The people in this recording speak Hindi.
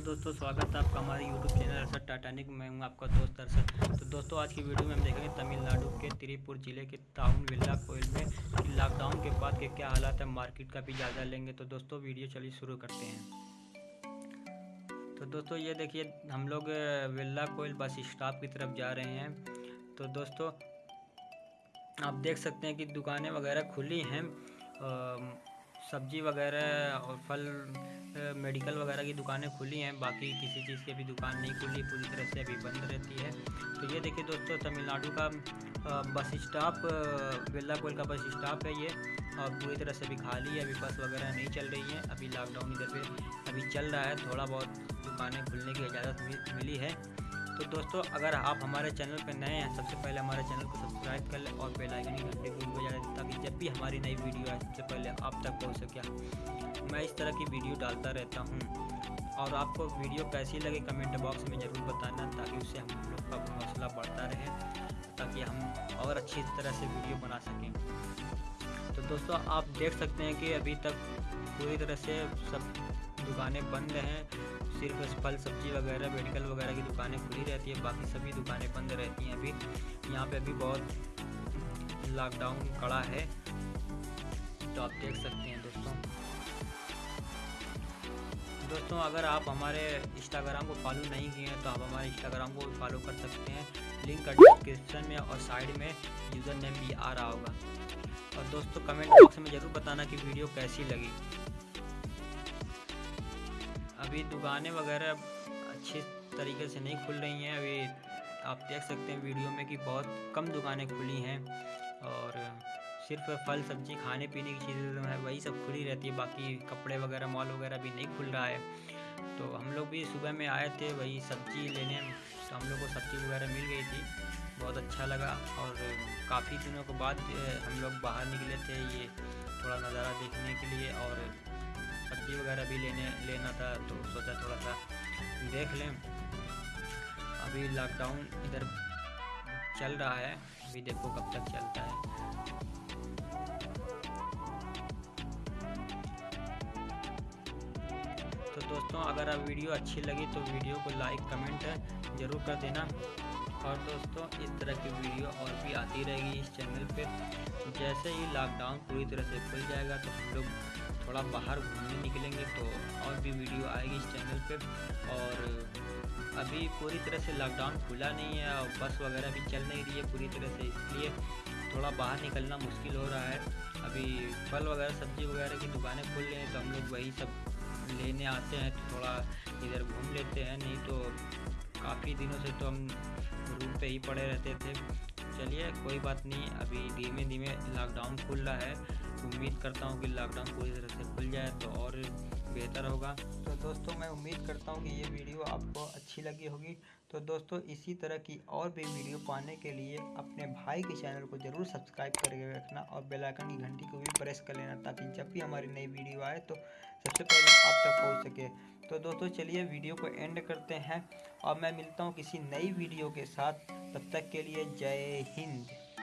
हेलो दोस्तों, स्वागत है आपका हमारे यूट्यूब चैनल अरसद टाटानिक मैं हूँ आपका दोस्त अरसद तो दोस्तों, आज की वीडियो में हम देखेंगे तमिलनाडु के त्रिपुर ज़िले के ताउन विल्ला कोयल में लॉकडाउन के बाद के क्या हालात है मार्केट का भी जायजा लेंगे। तो दोस्तों वीडियो चलिए शुरू करते हैं। तो दोस्तों, ये देखिए, हम लोग विल्ला कोयल बस स्टॉप की तरफ़ जा रहे हैं। तो दोस्तों, आप देख सकते हैं कि दुकानें वगैरह खुली हैं। सब्ज़ी वगैरह और फल मेडिकल वगैरह की दुकानें खुली हैं। बाकी किसी चीज़ की भी दुकान नहीं खुली, पूरी तरह से अभी बंद रहती है। तो ये देखिए दोस्तों, तमिलनाडु का बस स्टॉप बिल्ला का बस स्टॉप है ये। और पूरी तरह से अभी खाली है, अभी बस वगैरह नहीं चल रही है। अभी लॉकडाउन इधर पे, अभी चल रहा है। थोड़ा बहुत दुकानें खुलने की इजाज़त मिली है। तो दोस्तों, अगर आप हमारे चैनल पर नए हैं, सबसे पहले हमारे चैनल को सब्सक्राइब कर लें और बेल आइकन की घंटे को बजा दें ताकि भी हमारी नई वीडियो आए सबसे पहले आप तक पहुँच सके। मैं इस तरह की वीडियो डालता रहता हूँ। और आपको वीडियो कैसी लगे कमेंट बॉक्स में ज़रूर बताना, ताकि उससे हम लोग का हौसला बढ़ता रहे, ताकि हम और अच्छी तरह से वीडियो बना सकें। तो दोस्तों, आप देख सकते हैं कि अभी तक पूरी तरह से सब दुकानें बंद हैं। सिर्फ़ फल सब्ज़ी वगैरह, मेडिकल वगैरह की दुकानें खुली रहती है, बाकी सभी दुकानें बंद रहती हैं अभी। यहाँ पे अभी बहुत लॉकडाउन कड़ा है। तो आप देख सकते हैं दोस्तों। दोस्तों, अगर आप हमारे इंस्टाग्राम को फॉलो नहीं किए हैं तो आप हमारे इंस्टाग्राम को फॉलो कर सकते हैं। लिंक डिस्क्रिप्शन में और साइड में यूज़र नेम भी आ रहा होगा। और दोस्तों कमेंट बॉक्स में ज़रूर बताना कि वीडियो कैसी लगी। अभी दुकानें वगैरह अच्छे तरीके से नहीं खुल रही हैं। अभी आप देख सकते हैं वीडियो में कि बहुत कम दुकानें खुली हैं। और सिर्फ़ फल सब्ज़ी खाने पीने की चीज़ें है वही सब खुली रहती है। बाकी कपड़े वगैरह, मॉल वगैरह भी नहीं खुल रहा है। तो हम लोग भी सुबह में आए थे वही सब्ज़ी लेने। तो हम लोग को सब्ज़ी वगैरह मिल गई थी। बहुत अच्छा लगा और काफ़ी दिनों के बाद हम लोग बाहर निकले थे ये थोड़ा नज़ारा देखने के लिए और सब्ज़ी वगैरह भी लेने, लेना था तो सोचा थोड़ा सा देख लें। अभी लॉकडाउन इधर चल रहा है। अभी देखो कब तक चलता है। दोस्तों, अगर आप वीडियो अच्छी लगी तो वीडियो को लाइक कमेंट ज़रूर कर देना। और दोस्तों, इस तरह की वीडियो और भी आती रहेगी इस चैनल पे। जैसे ही लॉकडाउन पूरी तरह से खुल जाएगा तो हम लोग थोड़ा बाहर घूमने निकलेंगे तो और भी वीडियो आएगी इस चैनल पे। और अभी पूरी तरह से लॉकडाउन खुला नहीं है और बस वगैरह भी चल नहीं रही है पूरी तरह से, इसलिए थोड़ा बाहर निकलना मुश्किल हो रहा है। अभी फल वगैरह, सब्ज़ी वगैरह की दुकानें खुल रही हैं तो हम लोग वही सब लेने आते हैं तो थोड़ा इधर घूम लेते हैं, नहीं तो काफ़ी दिनों से तो हम रूम पे ही पड़े रहते थे। चलिए, कोई बात नहीं, अभी धीमे धीमे लॉकडाउन खुल रहा है। उम्मीद करता हूँ कि लॉकडाउन पूरी तरह से खुल जाए तो और बेहतर होगा। तो दोस्तों, मैं उम्मीद करता हूँ कि ये वीडियो आपको अच्छी लगी होगी। तो दोस्तों, इसी तरह की और भी वीडियो पाने के लिए अपने भाई के चैनल को ज़रूर सब्सक्राइब करके रखना और बेल आइकन की घंटी को भी प्रेस कर लेना ताकि जब भी हमारी नई वीडियो आए तो सबसे पहले आप तक पहुँच सके। तो दोस्तों, चलिए वीडियो को एंड करते हैं और मैं मिलता हूँ किसी नई वीडियो के साथ। तब तक के लिए जय हिंद।